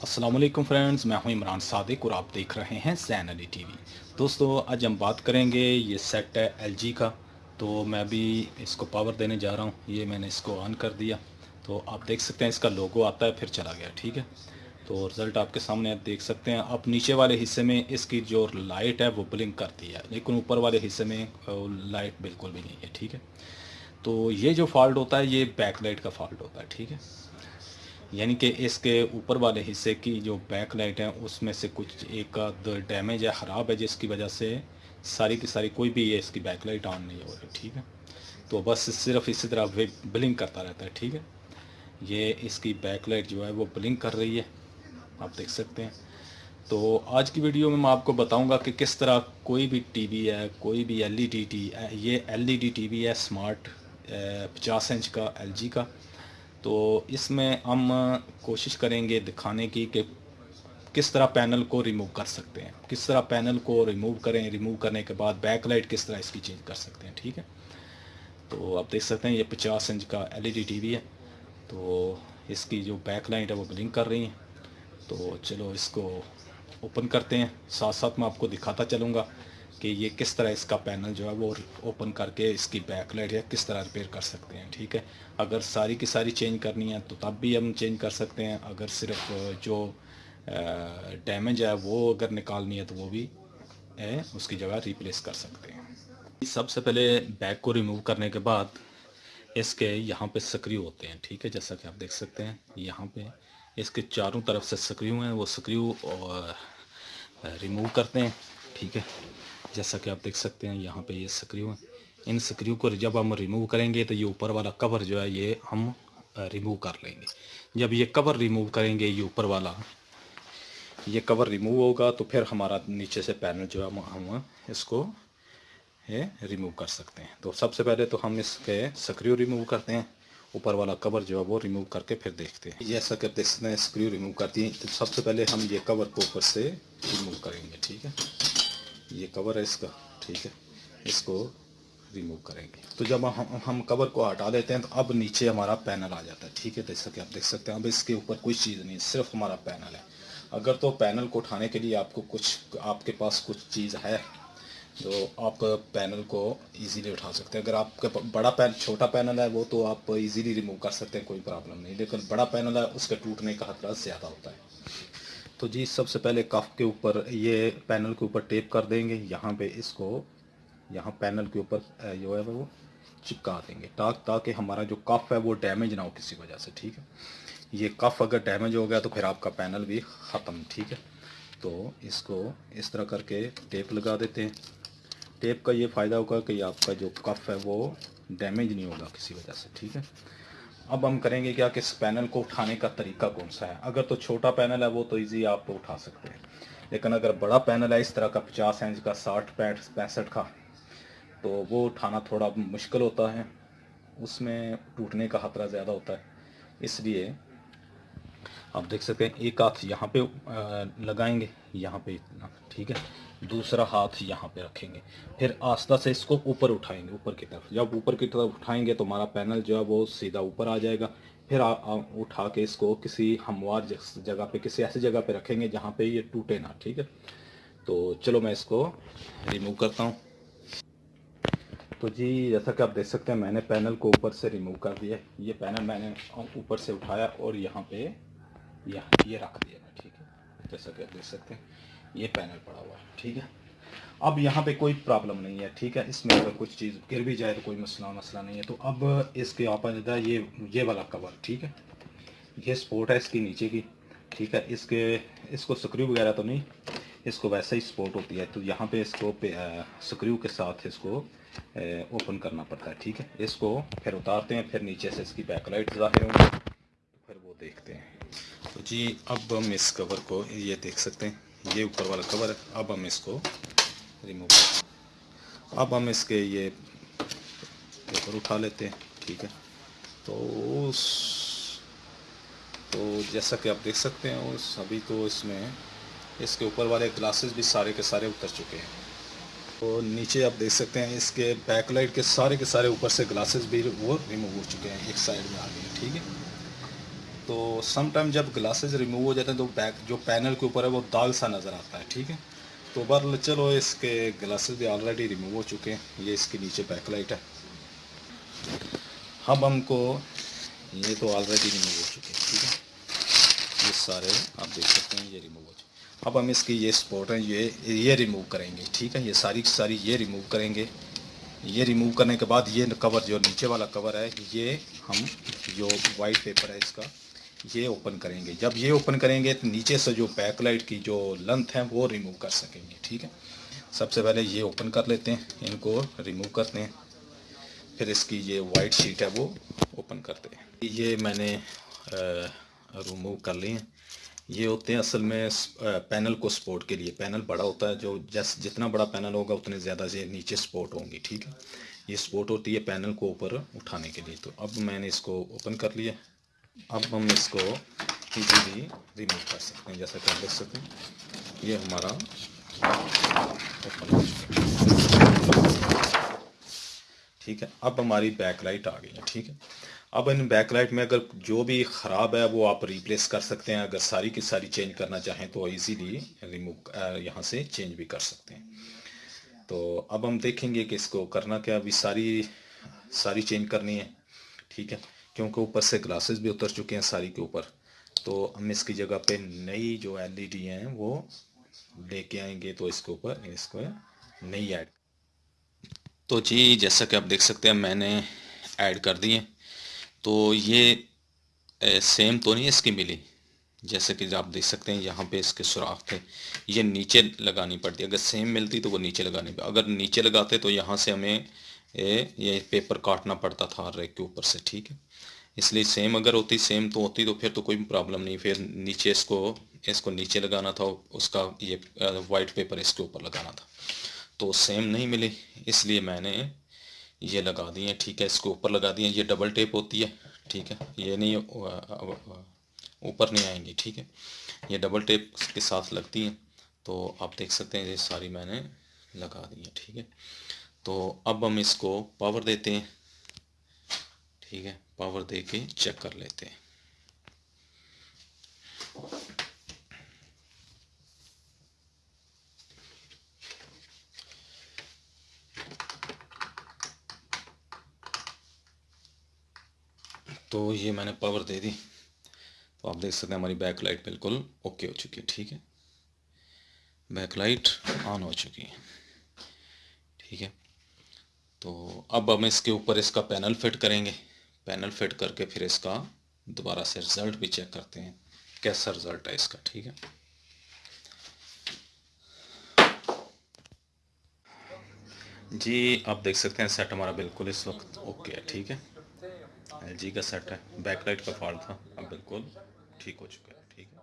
वालेकुम फ्रेंड्स मैं हूँ इमरान सादिक और आप देख रहे हैं जैन अली टीवी दोस्तों, आज हम बात करेंगे ये सेट है एलजी का। तो मैं भी इसको पावर देने जा रहा हूँ। ये मैंने इसको ऑन कर दिया। तो आप देख सकते हैं इसका लोगो आता है, फिर चला गया, ठीक है? तो रिज़ल्ट आपके सामने आप देख सकते हैं। अब नीचे वाले हिस्से में इसकी जो लाइट है, वो ब्लिंक करती है। लेकिन ऊपर वाले हिस्से में लाइट बिल्कुल भी नहीं है, ठीक है? तो ये जो फॉल्ट होता है, ये बैक लाइट का फॉल्ट होता है, ठीक है? यानी कि इसके ऊपर वाले हिस्से की जो बैक लाइट है, उसमें से कुछ एक डैमेज है, ख़राब है, जिसकी वजह से सारी की सारी कोई भी ये इसकी बैक लाइट ऑन नहीं हो रही, ठीक है? तो बस सिर्फ़ इसी तरह वे ब्लिंक करता रहता है, ठीक है? ये इसकी बैक लाइट जो है, वो ब्लिंक कर रही है। आप देख सकते हैं। तो आज की वीडियो में मैं आपको बताऊँगा कि किस तरह कोई भी टीवी है, कोई भी एलईडी टी ये एलईडी टीवी है स्मार्ट पचास इंच का एलजी का। तो इसमें हम कोशिश करेंगे दिखाने की कि किस तरह पैनल को रिमूव कर सकते हैं। किस तरह पैनल को रिमूव करें रिमूव करने के बाद बैक लाइट किस तरह इसकी चेंज कर सकते हैं, ठीक है? तो आप देख सकते हैं, ये पचास इंच का एलईडी टीवी है। तो इसकी जो बैक लाइट है वो ब्लिंक कर रही है। तो चलो इसको ओपन करते हैं। साथ साथ मैं आपको दिखाता चलूँगा कि ये किस तरह इसका पैनल जो है वो ओपन करके इसकी बैक लाइट है किस तरह रिपेयर कर सकते हैं, ठीक है? अगर सारी की सारी चेंज करनी है तो तब भी हम चेंज कर सकते हैं। अगर सिर्फ़ जो डैमेज है वो अगर निकालनी है तो वो भी है उसकी जगह रिप्लेस कर सकते हैं। सबसे पहले बैग को रिमूव करने के बाद इसके यहाँ पे सक्रिय होते हैं, ठीक है? जैसा कि आप देख सकते हैं, यहाँ पे इसके चारों तरफ़ से सक्रिय हैं, वो सक्रिय रिमूव करते हैं, ठीक है? जैसा कि आप देख सकते हैं, यहाँ पे ये स्क्रू हैं इन स्क्रू को जब हम रिमूव करेंगे तो ये ऊपर वाला कवर जो है, ये हम रिमूव कर लेंगे। जब ये कवर रिमूव करेंगे, ये ऊपर वाला, ये कवर रिमूव होगा तो फिर हमारा नीचे से पैनल जो है, हम इसको, ये रिमूव कर सकते हैं। तो सबसे पहले तो हम इसके स्क्रू रिमूव करते हैं। ऊपर वाला कवर जो है, वो रिमूव करके फिर देखते हैं। जैसा कि आप देख सकते हैं स्क्रू रिमूव करती हैं। तो सबसे पहले हम ये कवर को ऊपर से रिमूव करेंगे, ठीक है? ये कवर है इसका, ठीक है? इसको रिमूव करेंगे। तो जब हम हम कवर को हटा देते हैं तो अब नीचे हमारा पैनल आ जाता है, ठीक है? जैसा कि आप देख सकते हैं, अब इसके ऊपर कोई चीज़ नहीं सिर्फ़ हमारा पैनल है। अगर तो पैनल को उठाने के लिए आपको कुछ, आपके पास कुछ चीज़ है तो आप पैनल को इजीली उठा सकते हैं। अगर आपके बड़ा पैन छोटा पैनल है, वो तो आप इजीली रिमूव कर सकते हैं, कोई प्रॉब्लम नहीं। लेकिन बड़ा पैनल है, उसके टूटने का खतरा ज़्यादा होता है। तो जी, सबसे पहले कफ के ऊपर, ये पैनल के ऊपर टेप कर देंगे। यहाँ पे इसको, यहाँ पैनल के ऊपर जो है वो चिपका देंगे। ताकि ताकि हमारा जो कफ है वो डैमेज ना हो किसी वजह से, ठीक है? ये कफ अगर डैमेज हो गया तो फिर आपका पैनल भी ख़त्म, ठीक है? तो इसको इस तरह करके टेप लगा देते हैं। टेप का ये फ़ायदा होगा कि आपका जो कफ है वो डैमेज नहीं होगा किसी वजह से, ठीक है? अब हम करेंगे क्या कि इस पैनल को उठाने का तरीका कौन सा है? अगर तो छोटा पैनल है, वो तो इजी आप तो उठा सकते हैं। लेकिन अगर बड़ा पैनल है, इस तरह का पचास इंच का, साठ, पैंठ, पैंसठ का तो वो उठाना थोड़ा मुश्किल होता है। उसमें टूटने का खतरा ज़्यादा होता है। इसलिए आप देख सकते हैं, एक हाथ यहाँ पे लगाएँगे, यहाँ पे इतना, ठीक है? दूसरा हाथ यहाँ पे रखेंगे। फिर आस्था से इसको ऊपर उठाएँगे ऊपर की तरफ़। जब ऊपर की तरफ़ उठाएँगे तो हमारा पैनल जो है वो सीधा ऊपर आ जाएगा। फिर आ, आ, उठा के इसको किसी हमवार जगह पे किसी ऐसी जगह पे रखेंगे जहाँ पे ये टूटे ना ठीक है? तो चलो मैं इसको रिमूव करता हूँ। तो जी जैसा कि आप देख सकते हैं मैंने पैनल को ऊपर से रिमूव कर दिया ये पैनल मैंने ऊपर से उठाया और यहाँ पे यहाँ ये रख दिया ठीक है? जैसा कि आप देख सकते हैं। ये पैनल पड़ा हुआ है, ठीक है? अब यहाँ पे कोई प्रॉब्लम नहीं है, ठीक है? इसमें अगर कुछ चीज़ गिर भी जाए तो कोई मसला मसला नहीं है। तो अब इसके आप ये ये वाला कवर ठीक है? ये स्पोर्ट है इसकी नीचे की, ठीक है? इसके, इसको स्क्रू वगैरह तो नहीं, इसको वैसे ही स्पोर्ट होती है। तो यहाँ पे इसको, पे स्क्रू के साथ इसको ओपन करना पड़ता है, ठीक है? इसको फिर उतारते हैं, फिर नीचे से इसकी बैकलाइट ज़ाहिर होंगी, फिर वो देखते हैं। तो जी, अब हम इस कवर को ये देख सकते हैं। ये ऊपर वाला कवर है। अब हम इसको रिमूव अब हम इसके ये पेपर उठा लेते हैं, ठीक है? तो उस तो जैसा कि आप देख सकते हैं, उस अभी तो इसमें इसके ऊपर वाले ग्लासेस भी सारे के सारे उतर चुके हैं। तो नीचे आप देख सकते हैं, इसके बैकलाइट के सारे के सारे ऊपर से ग्लासेस भी वो रिमूव हो चुके हैं, एक साइड में आ गए ठीक है? तो सम टाइम जब ग्लासेस रिमूव हो जाते हैं तो बैक जो पैनल के ऊपर है, वो दाग सा नज़र आता है, ठीक है? तो बर चलो इसके ग्लासेस भी ऑलरेडी रिमूव हो चुके हैं। ये इसके नीचे बैक लाइट है। अब हमको ये तो ऑलरेडी रिमूव हो चुके हैं, ठीक है? ये सारे आप देख सकते हैं, ये रिमूव हो चुके अब हम इसकी ये स्पॉट है, ये ये रिमूव करेंगे, ठीक है? ये सारी सारी ये रिमूव करेंगे। ये रिमूव करने के बाद ये कवर जो नीचे वाला कवर है, ये हम, जो वाइट पेपर है इसका ये ओपन करेंगे। जब ये ओपन करेंगे तो नीचे से जो बैकलाइट की जो लेंथ है, वो रिमूव कर सकेंगे, ठीक है? सबसे पहले ये ओपन कर लेते हैं, इनको रिमूव करते हैं। फिर इसकी ये वाइट शीट है, वो ओपन करते हैं। ये मैंने रिमूव कर लिए हैं। ये होते हैं असल में पैनल को सपोर्ट के लिए। पैनल बड़ा होता है, जो जैस, जितना बड़ा पैनल होगा, उतने ज़्यादा से नीचे सपोर्ट होंगी, ठीक है? ये सपोर्ट होती है पैनल को ऊपर उठाने के लिए। तो अब मैंने इसको ओपन कर लिया। अब हम इसको इजीली रिमूव कर सकते हैं, जैसा कि आप देख सकते हैं, ये हमारा ठीक है, अब हमारी बैक लाइट आ गई है, ठीक है। अब इन बैकलाइट में अगर जो भी ख़राब है, वो आप रिप्लेस कर सकते हैं, अगर सारी की सारी चेंज करना चाहें तो इजीली रिमूव यहाँ से चेंज भी कर सकते हैं। तो अब हम देखेंगे कि इसको करना क्या, अभी सारी सारी चेंज करनी है, ठीक है। क्योंकि ऊपर से ग्लासेस भी उतर चुके हैं सारी के ऊपर। तो हम इसकी जगह पे नई जो एलईडी हैं वो लेके आएँगे तो इसके ऊपर इसको नई ऐड तो जी जैसा कि आप देख सकते हैं मैंने ऐड कर दी है। तो ये ए, सेम तो नहीं इसकी मिली। जैसे कि आप देख सकते हैं यहाँ पे इसके सुराख थे। ये नीचे लगानी पड़ती अगर सेम मिलती तो वो नीचे लगानी पड़ती। अगर नीचे लगाते तो यहाँ से हमें ये पेपर काटना पड़ता था रेक के ऊपर से ठीक है? इसलिए सेम अगर होती सेम तो होती तो फिर तो कोई प्रॉब्लम नहीं। फिर नीचे इसको इसको नीचे लगाना था, उसका ये वाइट पेपर इसके ऊपर लगाना था। तो सेम नहीं मिली, इसलिए मैंने ये लगा दिए ठीक है, इसको ऊपर लगा दिए ये डबल टेप होती है, ठीक है? ये नहीं ऊपर नहीं आएँगी, ठीक है? ये डबल टेप के साथ लगती हैं। तो आप देख सकते हैं, ये सारी मैंने लगा दी है, ठीक है? तो अब हम इसको पावर देते हैं, ठीक है? पावर दे के चेक कर लेते हैं। तो ये मैंने पावर दे दी। तो आप देख सकते हैं हमारी बैक लाइट बिल्कुल ओके हो चुकी है, ठीक है? बैक लाइट ऑन हो चुकी है, ठीक है? तो अब हम इसके ऊपर इसका पैनल फिट करेंगे। पैनल फिट करके फिर इसका दोबारा से रिज़ल्ट भी चेक करते हैं, कैसा रिज़ल्ट है इसका, ठीक है? जी, आप देख सकते हैं सेट हमारा बिल्कुल इस वक्त ओके है, ठीक है? एलजी का सेट है, बैकलाइट का फॉल्ट था, अब बिल्कुल ठीक हो चुका है, ठीक है?